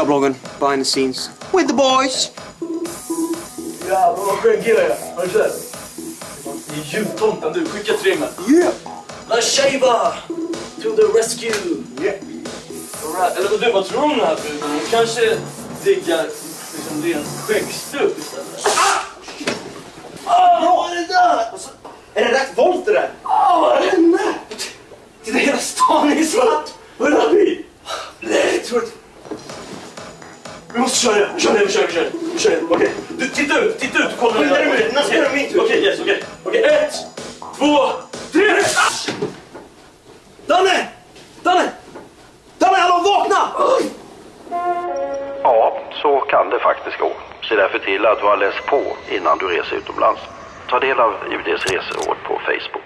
Tjabbloggen, behind the scenes. With the boys! Jävlar vad skön kille jag är. Har du sett? Det är jultomten du. Skicka till ringen. Yeah! La Shaiba! To the rescue! Yeah! Alright. Eller vad du, vad tror du om den här bruden? Hon kanske diggar liksom ren skäggstubb istället. Ah! vad är det där? Alltså, är det rätt volt det där? Ah, vad hände? Titta, hela stan är svart! Vad är det här? Nej, jag tror att... Vi måste köra, kör, vi kör, vi kör, kör, okej. Du, titta ut, titta ut, kolla. Skynda dig nu, när ska Okej, det min tur? Okej, yes, okej. Okej, ett, två, tre! Ah! Danne! Danne! Danne, hallå vakna! Ja, så kan det faktiskt gå. Se därför till att du har läst på innan du reser utomlands. Ta del av UDs reseråd på Facebook.